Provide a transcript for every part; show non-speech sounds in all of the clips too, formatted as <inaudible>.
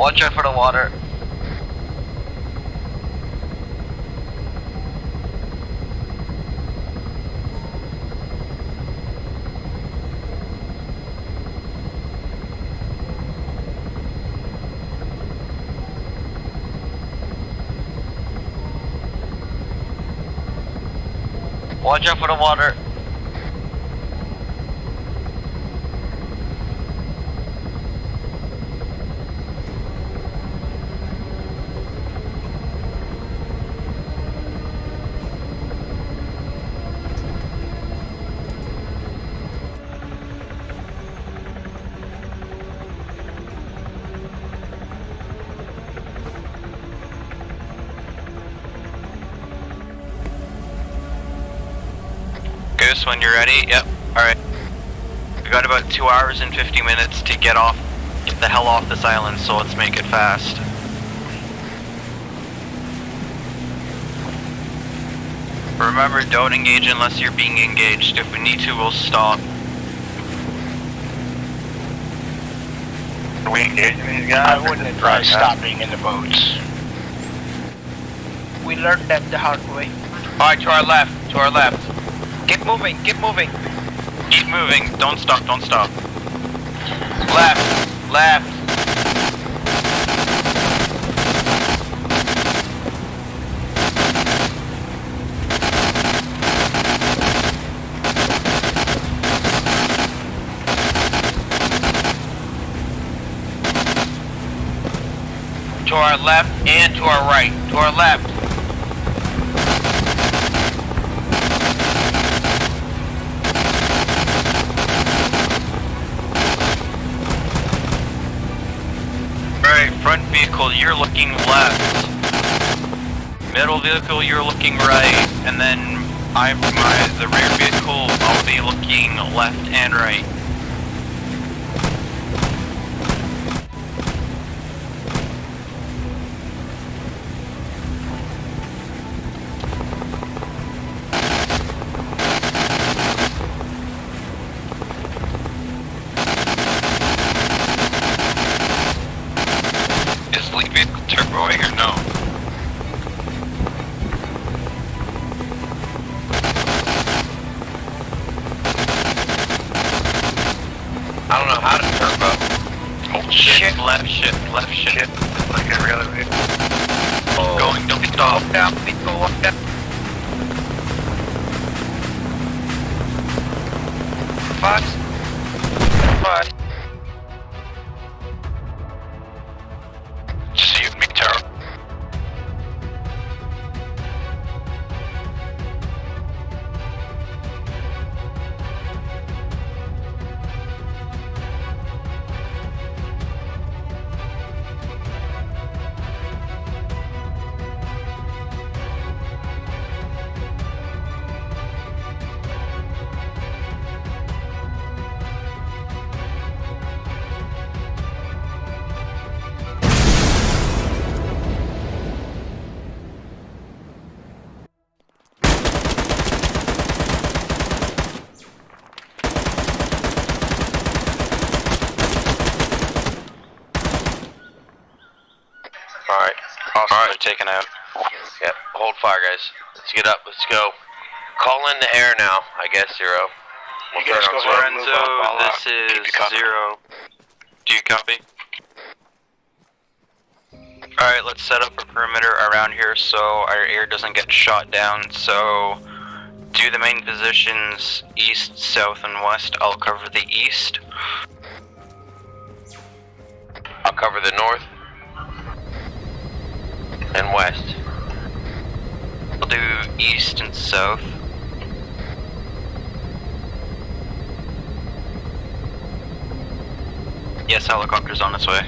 Watch out for the water. Watch out for the water. Goose, when you're ready. Yep. Alright. We got about two hours and 50 minutes to get off, get the hell off this island, so let's make it fast. Remember, don't engage unless you're being engaged. If we need to, we'll stop. Are we engaging these I wouldn't advise stopping in the boats. We learned that the hard way. Alright, to our left, to our left. Keep moving, keep moving. Keep moving, don't stop, don't stop. Left, left. To our left and to our right. To our left. Alright, front you're looking left. Middle vehicle, you're looking right. And then I'm my the rear vehicle, I'll be looking left and right. Hold fire, guys. Let's get up. Let's go. Call in the air now. I guess zero. You guys go ahead and Lorenzo, up. This keep is zero. Do you copy? Alright, let's set up a perimeter around here so our air doesn't get shot down. So, do the main positions east, south, and west. I'll cover the east. I'll cover the north and west. East and south. Yes, helicopter's on its way.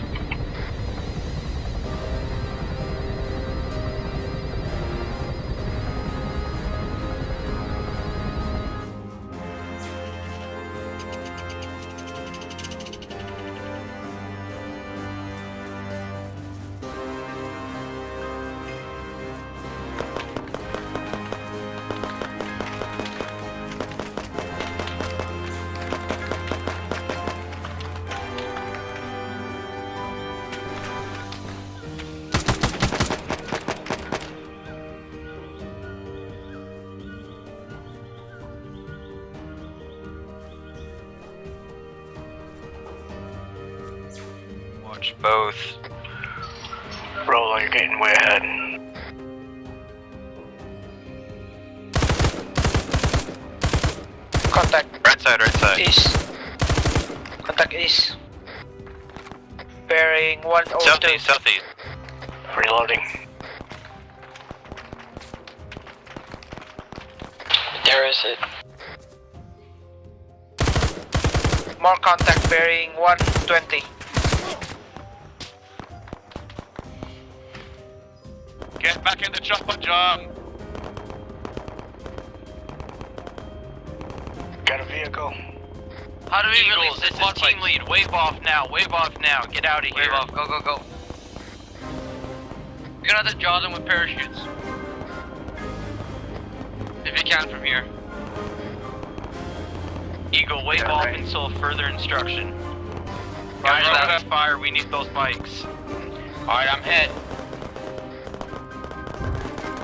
Contact east. Bearing 102. Southeast, southeast. Reloading. There is it. More contact bearing 120. Get back in the chopper, John. Got a vehicle. How do we Eagles, release this is team lead. Wave off now. Wave off now. Get out of here. Wave off. Go, go, go. You're gonna have to draw them with parachutes. If you can from here. Eagle, wave Yeah, off right. until further instruction. Guys, over that- fire. We need those bikes. Alright, I'm hit.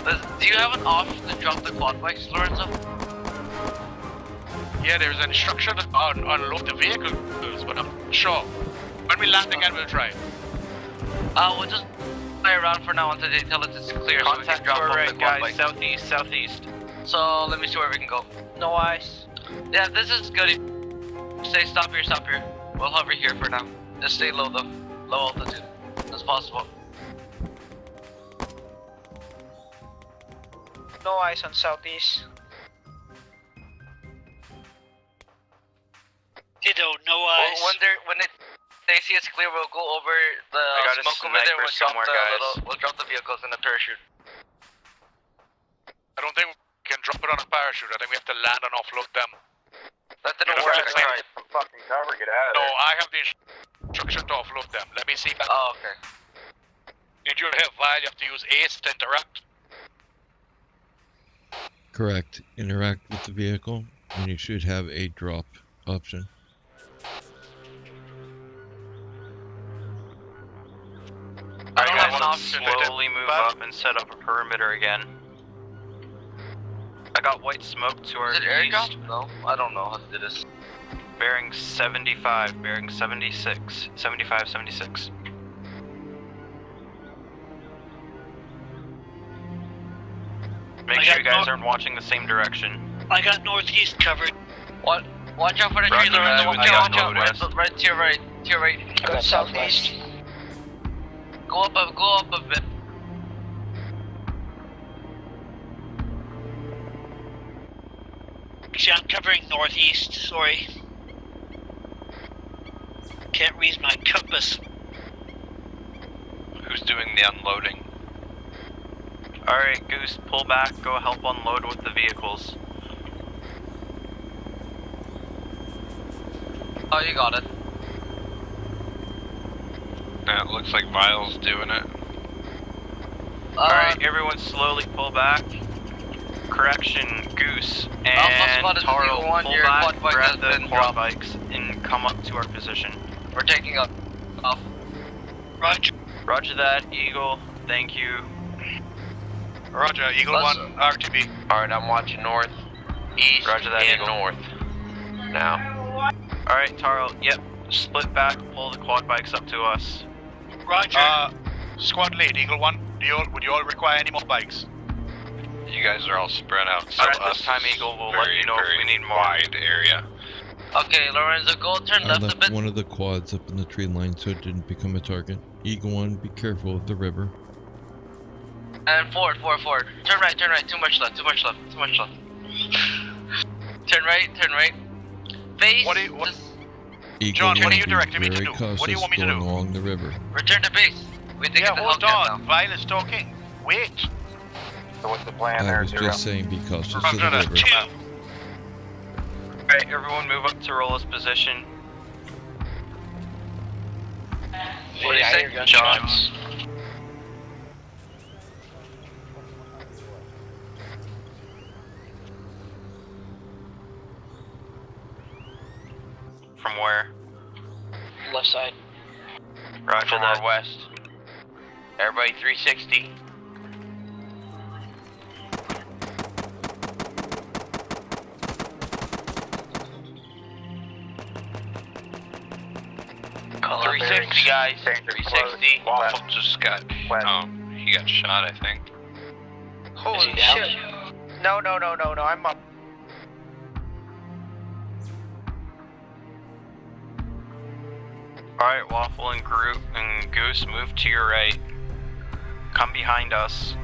Does, do you have an off to drop the quad bikes, Lorenzo? Yeah, there's an instruction on unload the vehicles, but I'm sure. When we land again, we'll try. Uh, we'll just play around for now until they tell us it's clear so we can Contact drop to our the right, guys. bikes. Southeast, southeast. So, let me see where we can go. No ice. Yeah, this is good. Stay, stop here, stop here. We'll hover here for now. Just stay low though. Low altitude as possible. No ice on southeast. Ditto, no Well, eyes. when they when it, they see it's clear, we'll go over the I got a smoke over there. We'll drop somewhere, the guys. little, we'll drop the vehicles in the parachute. I don't think we can drop it on a parachute. I think we have to land and offload them. That didn't Yeah, work. right, I tried. Fucking cover, get out No, I have the instruction to offload them. Let me see if I Oh, okay. need you to hit while you have to use ACE to interact. Correct. Interact with the vehicle, and you should have a drop option. Alright, guys, option. slowly move up and set up a perimeter again. I got white smoke to our Is it east? No, I don't know how to do this. bearing 75, bearing 76, 75, 76. Make I sure you guys aren't watching the same direction. I got northeast covered. What? Watch out for the Roger tree, Lorenzo. that, Watch out, watch out. Right, right to your right. To your right. I got southeast. Go up, a, go up a bit. Actually, I'm covering northeast. Sorry. Can't read my compass. Who's doing the unloading? Alright, Goose, pull back, go help unload with the vehicles. Oh, you got it. Yeah, it looks like Vile's doing it. Uh, Alright, everyone slowly pull back. Correction, Goose and is Taro, zero one, pull back, quad bike grab the been quad dropped. bikes, and come up to our position. we're taking up. Off. Roger. Roger that, Eagle, thank you. Roger, Eagle 1, RTB. Alright, I'm watching north, east, Roger that, and Eagle. north. Now. Alright, Taro, yep, split back, pull the quad bikes up to us. Roger. Uh, squad lead, Eagle 1, do you all, would you all require any more bikes? You guys are all spread out, so Alright, this this time Eagle will very, let you know if we need more. wide area. Okay, Lorenzo, go turn I left a bit. one of the quads up in the tree line so it didn't become a target. Eagle 1, be careful of the river. And forward, forward, forward. Turn right, turn right. Too much left, too much left, too much left. <laughs> turn right, turn right. Face. What do you- what- this- Eagle John, what are you directing me to do? What do you want me to do? along the river. Return to base. We think Yeah, it's a hold Hellcat on, now. Vile is talking. Wait. So what's the plan I there, was Zero? just saying be cautious of the river. Two. Alright, everyone move up to Rolla's position. What do you I say? hear From where? Left side. Roger From that. our west. Everybody 360. Call 360 360, guys. 360. Waffle just got. West. Um, he got shot, I think. Holy shit. No, no, no, no, no, I'm up. Alright, Waffle and Groot and Goose, move to your right. Come behind us.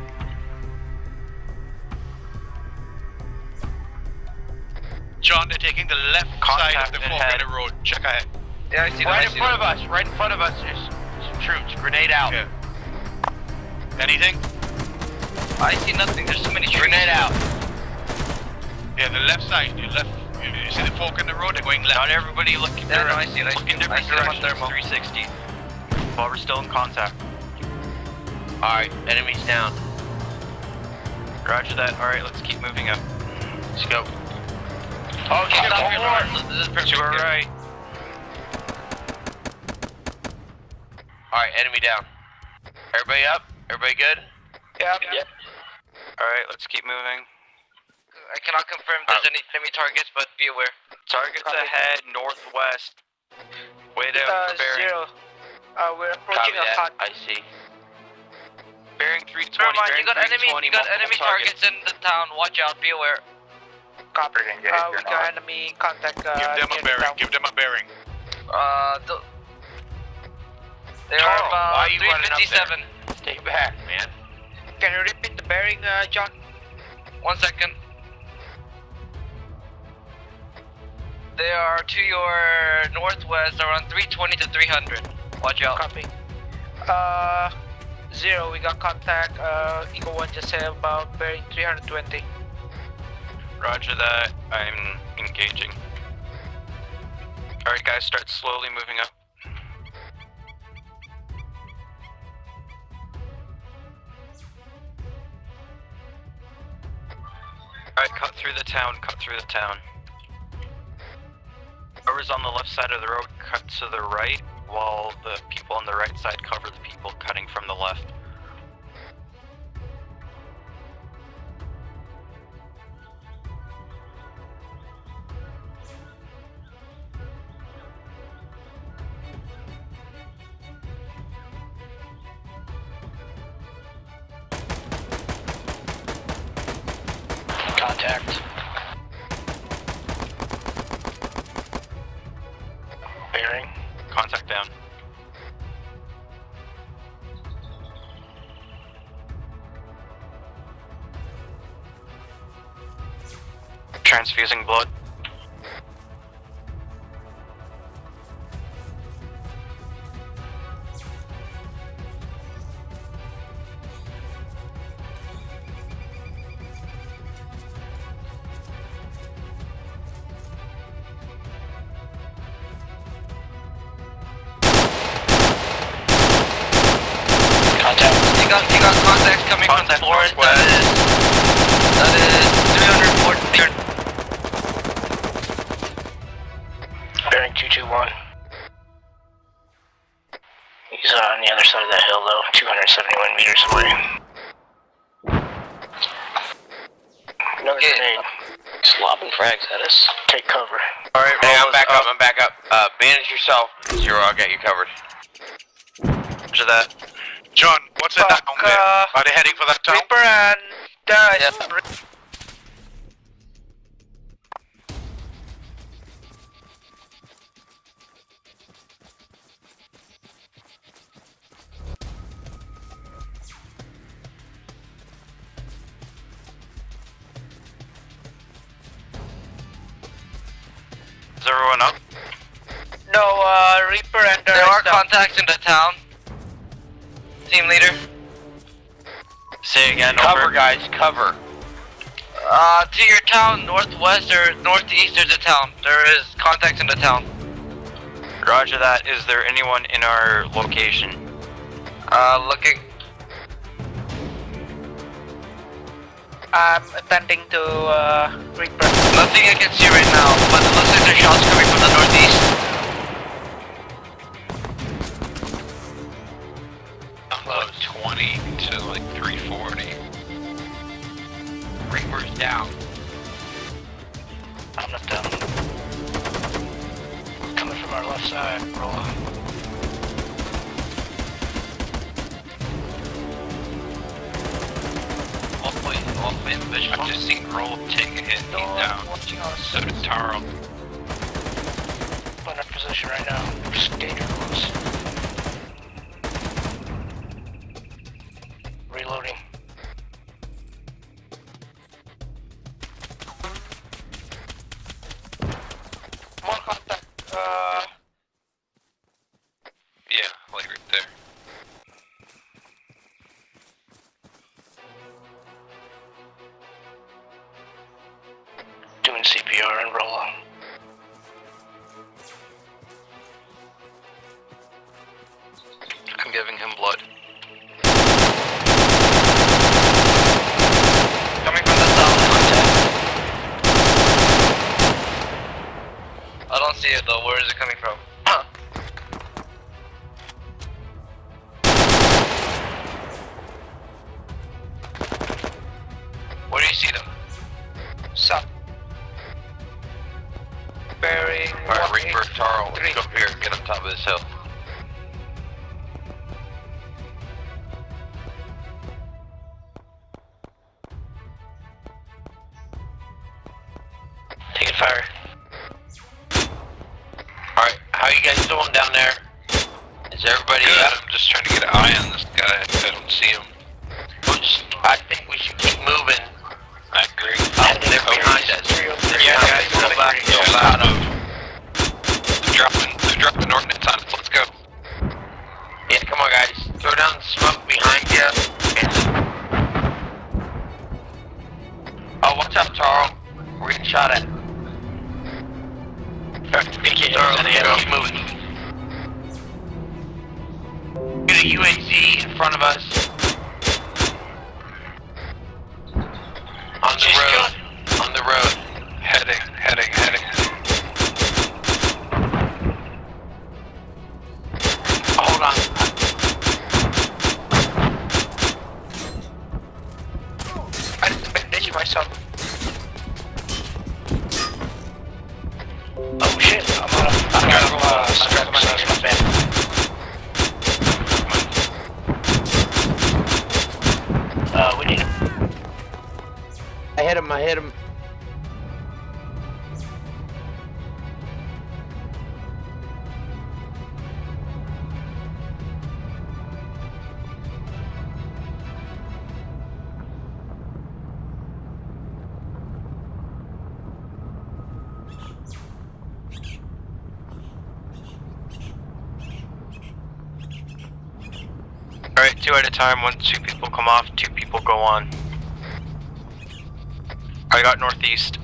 John, they're taking the left side of the ahead. four-minute road. Check ahead. Yeah, I see. Right I in see front them. of us. Right in front of us. There's some troops. Grenade out. Okay. Anything? I see nothing. There's so many trees. Grenade out. Yeah, the left side. The left. You, you see the fork in the road? They're going left. Not everybody look in, Yeah, no, I see it, I look see in. I different see on directions. 360. While we're still in contact. Alright, enemies down. Roger that. Alright, let's keep moving up. Let's go. Oh, Keep stop going here, forward. This is perfect. To our Good. right. Alright, enemy down. Everybody up? Everybody good? Yeah. Yep. Alright, let's keep moving. I cannot confirm if there's any enemy targets, but be aware. Targets Copy. ahead, northwest. Way down Uh, for bearing. zero. Uh, we're approaching Copy a that. hot. I see. Bearing 320. Never mind, bearing you got enemy, 320, you got enemy targets in the town. Watch out. Be aware. Copy. Engage, Uh, we got not. enemy contact. Uh, Give them a bearing. town. Give them a bearing. Uh, the, they are Carl, about are you 357. Stay back, man. Can you repeat the bearing, uh, John? One second. They are to your northwest, around 320 to 300. Watch out. Copy. Uh, zero. We got contact. Uh, Eagle One just said about bearing 320. Roger that. I'm engaging. Alright, guys, start slowly moving up. Alright, cut through the town, cut through the town. Whoever's on the left side of the road, cut to the right, while the people on the right side cover the people cutting from the left. Got, you got contacts coming from the forest. northwest. That is, that is 340. Bearing 221. He's uh, on the other side of that hill though, 271 meters away. Another Okay. grenade. He's lobbing frags at us. Take cover. Alright, hey, I'm back up. I'm back up. Uh, bandage yourself. Zero, I'll get you covered. Roger that. John, what's that Fuck, down there? uh, Are they heading for that town? Reaper and uh, Yeah. Is everyone up? no uh, Reaper and There are contacts in the town. Team leader. Say again, Cover, over. guys, cover. Uh, to your town, northwest or northeast of the town. There is contacts in the town. Roger that. Is there anyone in our location? Uh, looking. I'm attending to uh, Reaper. Nothing I can see right now, but it looks like there's shots coming from the northeast. down. I'm not down. Coming from our left side, Roll. rolling. Wolfman, Bishop just seen roll take a hit, he's down. Watching us. So did Taro. We're in our position right now. We're just danger close. Reloading. How you guys doing down there? Is everybody, Good. uh, I'm just trying to get an eye on this guy. I don't see him. just- I think we should keep moving. I agree. Oh, they're behind us. Yeah, guys, go back, go back. of. They're dropping, they're dropping ordnance on us. Let's go. Yeah, come on guys, throw down the smoke behind you. Oh, watch out, Taro. We're getting shot at. Get a UAZ in front of us. On the road. On the road. Heading, heading, heading. Hit him, I hit him. Alright, two at a time. Once two people come off, two people go on. I got northeast.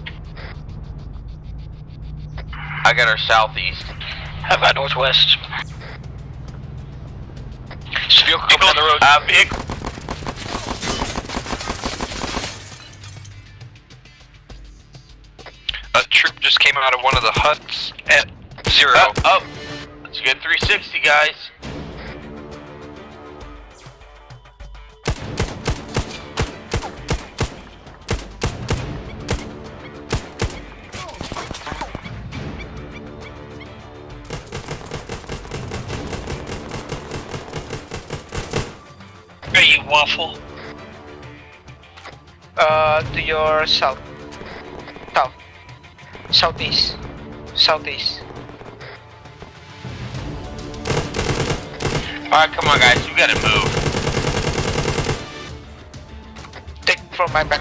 I got our southeast. How got northwest? Vehicle coming down the road. Uh, vehicle. A troop just came out of one of the huts at zero. Up, up. Let's get 360, guys. Are you waffle? Uh, to your south. South. Southeast. Southeast. Alright, come on, guys. you gotta move. Take from my back.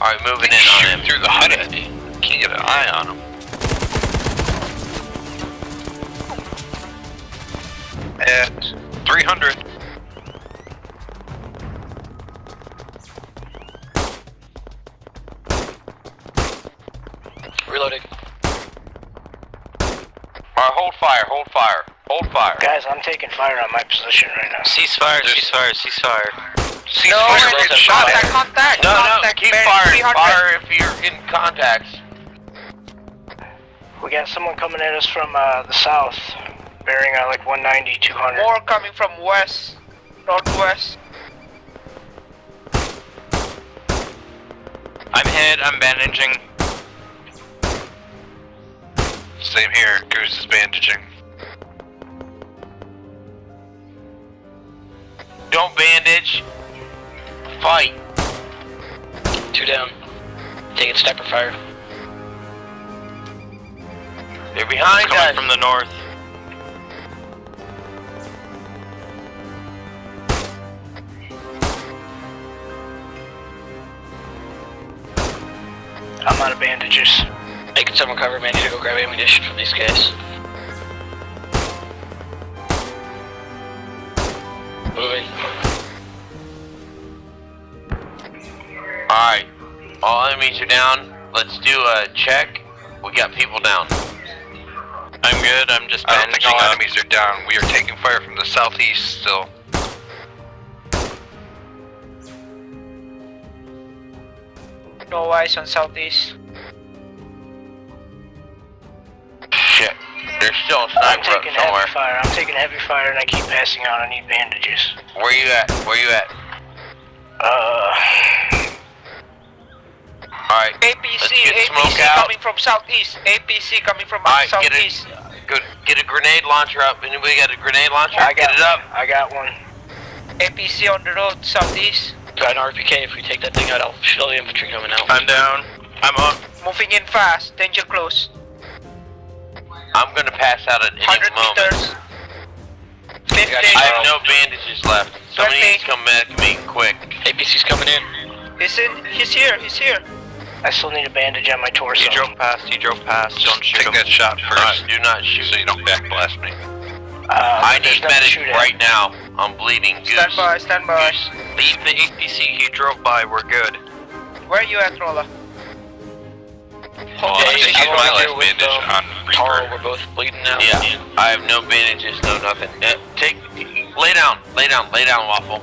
Alright, moving in on him. through the hut at me. Can't get an eye on him. 300. Reloading. Alright, hold fire, hold fire, hold fire. Guys, I'm taking fire on my position right now. Ceasefire, ceasefire, ceasefire. No, Ceasefire, it's get shot contact, at. contact, No, no, contact, keep bearing firing. Fire if you're in contacts. We got someone coming at us from uh, the south, bearing uh, like 190, 200. More coming from west, northwest. I'm hit, I'm bandaging. Same here, Goose is bandaging. Don't bandage. Fight. Two down. Taking sniper fire. They're behind Coming us. from the north. I'm out of bandages. Making someone cover me. I need to go grab ammunition from these guys. Moving. Alright. All enemies are down. Let's do a check. We got people down. I'm good. I'm just I don't think bandaging all up. enemies are down. We are taking fire from the southeast still. No eyes on southeast. Shit. There's still a I'm sniper up taking somewhere. heavy fire. I'm taking heavy fire and I keep passing out. I need bandages. Where you at? Where you at? Uh, Alright. APC, Let's get smoke APC out. coming from southeast. APC coming from Alright, get southeast. it. Good. Get a grenade launcher up. Anybody got a grenade launcher? I got get it up. I got one. APC on the road southeast. Got an RPK. If we take that thing out, I'll shoot all the infantry coming out. I'm down. I'm up. Moving in fast. Danger close. I'm gonna pass out at any 100 moment. meters. 50. I have no bandages left. Somebody Twenty. needs to come back to me quick. APC's coming in. He's in. He's here. He's here. I still need a bandage on my torso. He drove past. He drove past. Don't shoot Take him. that shot first. Alright, do not shoot. So you don't backblast me. Uh, I need medic right now. I'm bleeding. Goose. Stand by. Stand by. Leave the APC he drove by. We're good. Where are you at, Rolla? Well, I Okay, think I'm he's my over last here with, bandage um, on Taro, Reaper. we're both bleeding now. Yeah, I have no bandages, no nothing. Uh, take, lay down, lay down, lay down, Waffle.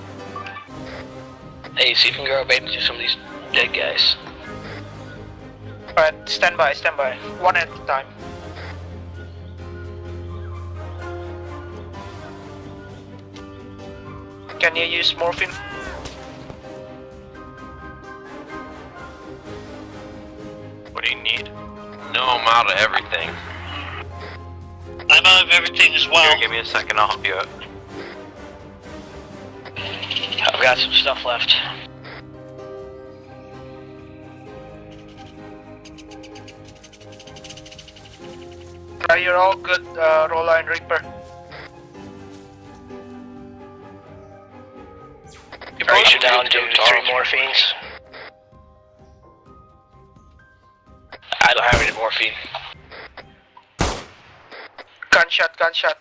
Hey, see if you can grab bandages some of these dead guys. Alright, stand by. Stand by. One at a time. Can you use morphine? What do you need? No, I'm out of everything. I'm out of everything as Here, give me a second. I'll help you out. I've got some stuff left. Right, you're all good, uh, Rolla and Reaper. You're you're down to three morphines. I don't have any morphine. Gunshot, gunshot.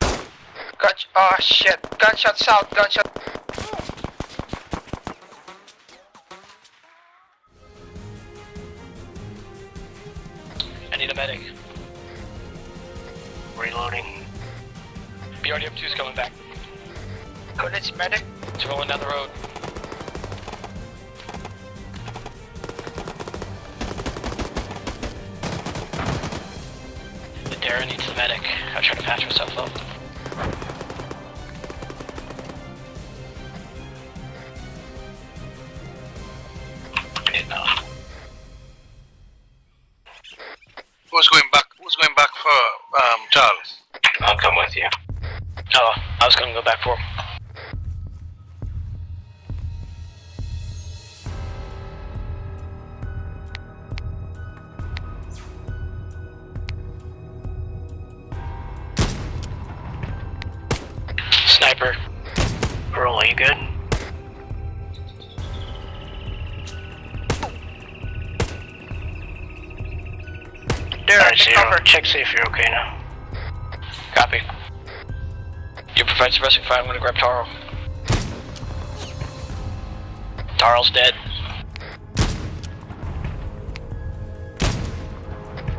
Gun. Oh shit. Gunshot south, gunshot. I need a medic. Reloading. BRDM2 is coming back. Good, it's medic. It's rolling down the road. The Darren needs a medic. I'll try to patch myself up. There, Alright, take zero. Check see if you're okay now. Copy. You provide suppressing fire, I'm gonna grab Taro. Taro's dead.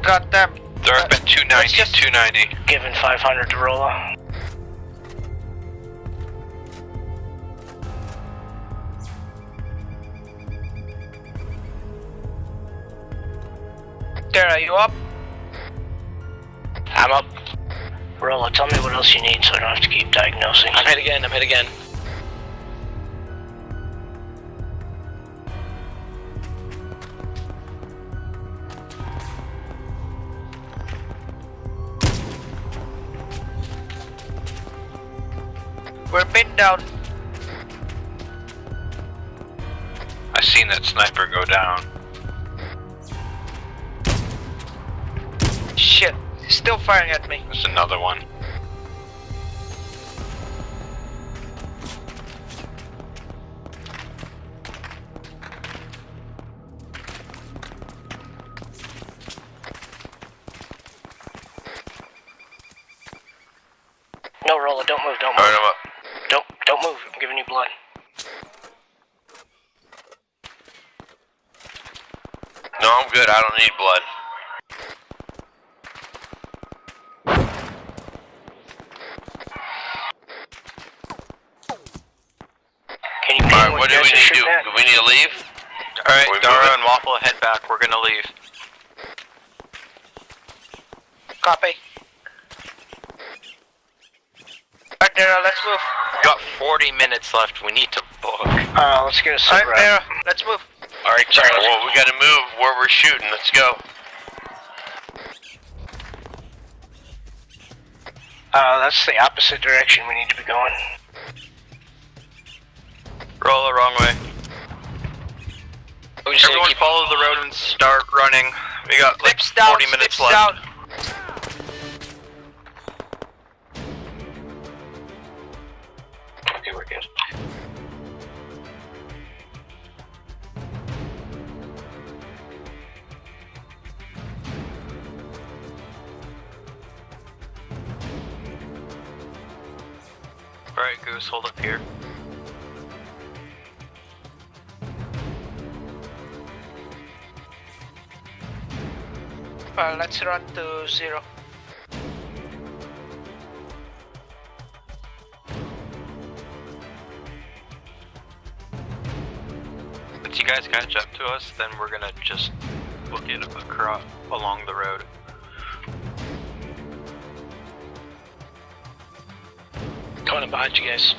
God damn. They're up at 290. Let's just- 290. Given 500 to Rolla. There, are you up? I'm up. Rolla, tell me what else you need so I don't have to keep diagnosing. I'm hit again, I'm hit again. We're pinned down. I seen that sniper go down. Still firing at me. There's another one. No, Rolla, don't move, don't move. I'm up. Don't, don't move. I'm giving you blood. No, I'm good. I don't need blood. Can you ping Alright, when what do you we guys are need to do? shooting at? Do we need to leave? Alright, We Dara moving? and Waffle, head back. We're gonna leave. Copy. Alright, Dara, let's move. We got 40 minutes left. We need to book. Uh, let's get a sit Alright, rep. Let's move. Alright, sorry. let's- Well, we gotta move where we're shooting. Let's go. Uh, that's the opposite direction we need to be going. Roll the wrong way. Everyone keep- follow the road and start running. We got like Slips down, 40 minutes left. down. Okay, we're good. Alright, Goose, hold up here. Uh, let's run to zero. If you guys catch up to us, then we're gonna just book it across along the road. Coming in behind you guys.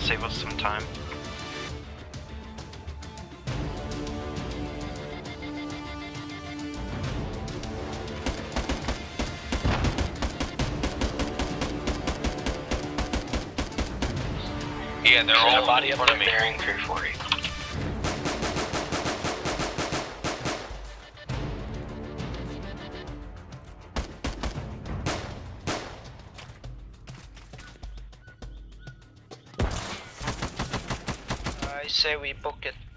Will save us some time. Yeah, they're all body up front of me. bearing 340. Say we book it.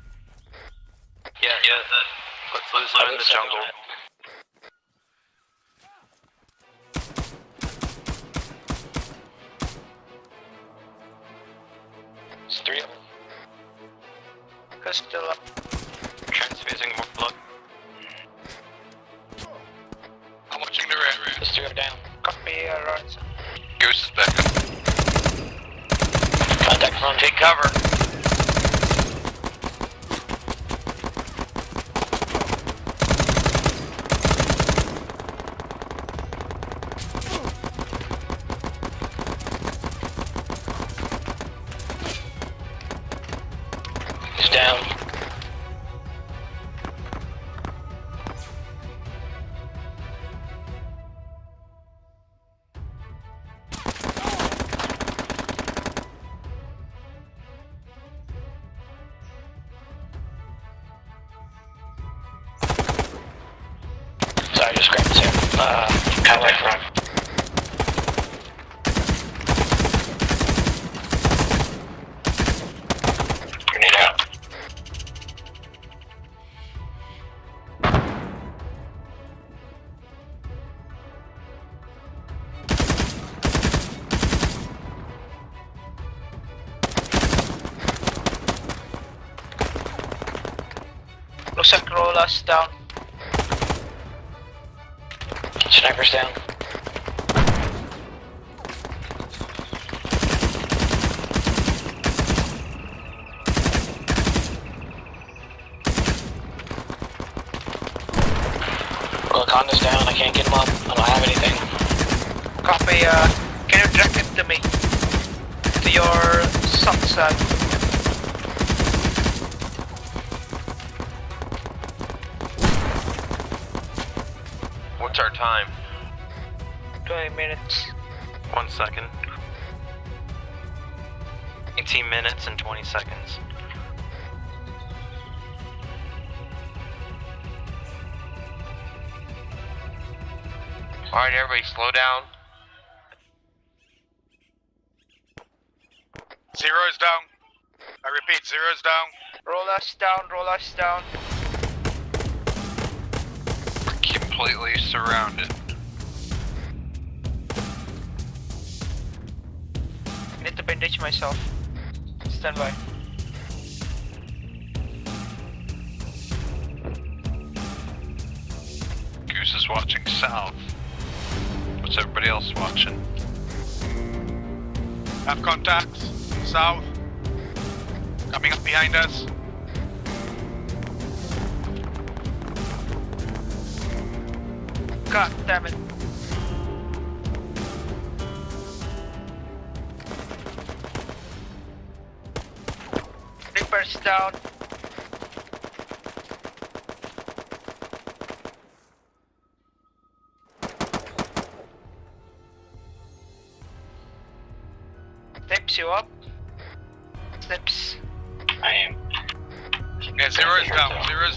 Wakanda's down. I can't get him up. I don't have anything. Copy, uh, can you direct it to me? To your south side. What's our time? 20 minutes. One second. 18 minutes and 20 seconds. Alright, everybody, slow down. Zero is down. I repeat, zero is down. Roll us down, roll us down. Completely surrounded. I Need to bandage myself. Stand by. Goose is watching south. What's everybody else watching? Have contacts. South. Coming up behind us. God damn it. Reapers down.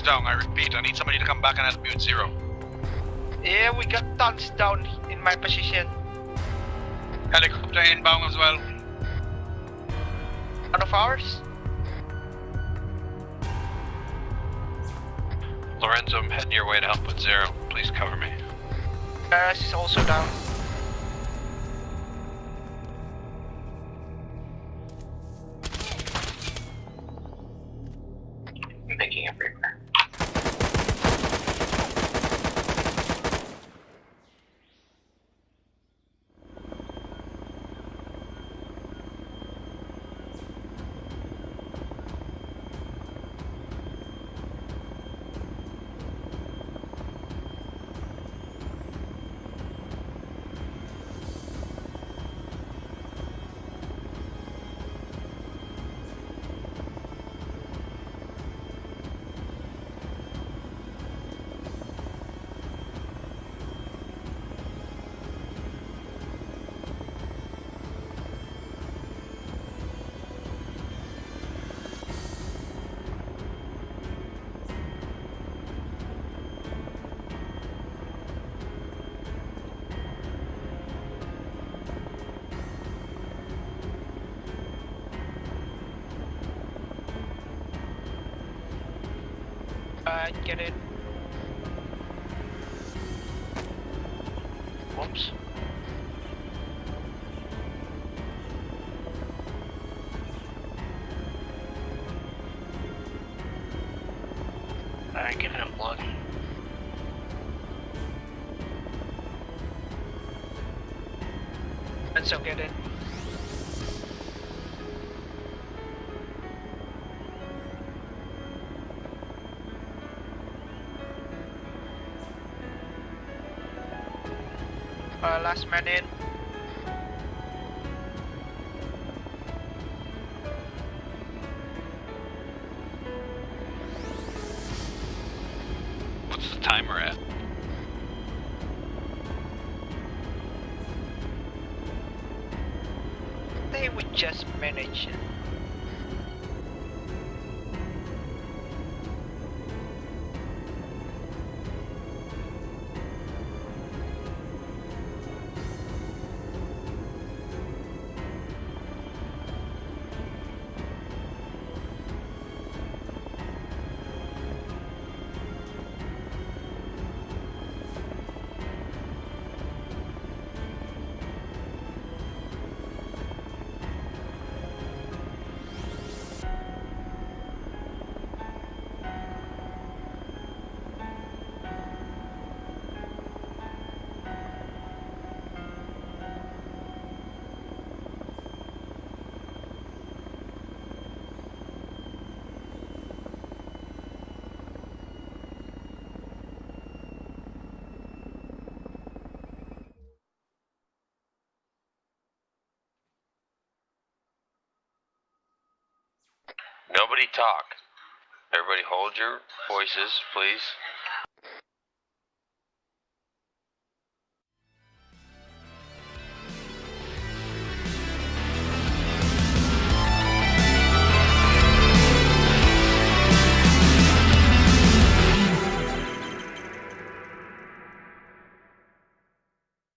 Down. Zero is down. I repeat, I need somebody to come back and help me with zero. Yeah, we got tons down in my position. Helicopter inbound as well. One of ours? Lorenzo, I'm heading your way to help with zero. Please cover me. Uh, Paris is also down. I'm picking up Reaper. Uh, get it. Last man Nobody talk. Everybody hold your voices, please.